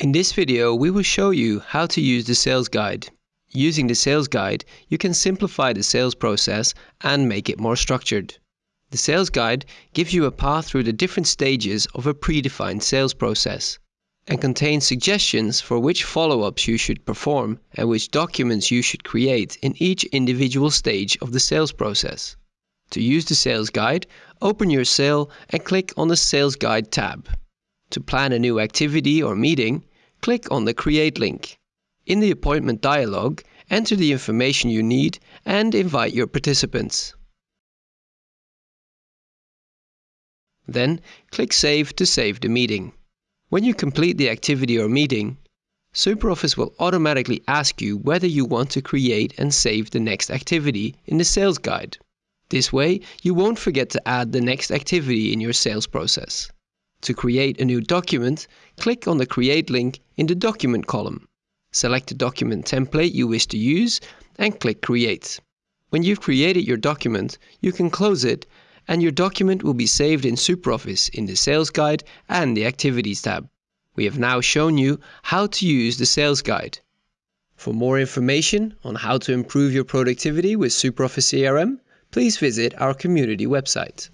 In this video, we will show you how to use the sales guide. Using the sales guide, you can simplify the sales process and make it more structured. The sales guide gives you a path through the different stages of a predefined sales process and contains suggestions for which follow-ups you should perform and which documents you should create in each individual stage of the sales process. To use the sales guide, open your sale and click on the Sales Guide tab. To plan a new activity or meeting, click on the Create link. In the appointment dialog, enter the information you need and invite your participants. Then click Save to save the meeting. When you complete the activity or meeting, SuperOffice will automatically ask you whether you want to create and save the next activity in the sales guide. This way, you won't forget to add the next activity in your sales process. To create a new document, click on the Create link in the Document column. Select the document template you wish to use and click Create. When you've created your document, you can close it and your document will be saved in SuperOffice in the Sales Guide and the Activities tab. We have now shown you how to use the Sales Guide. For more information on how to improve your productivity with SuperOffice CRM, please visit our community website.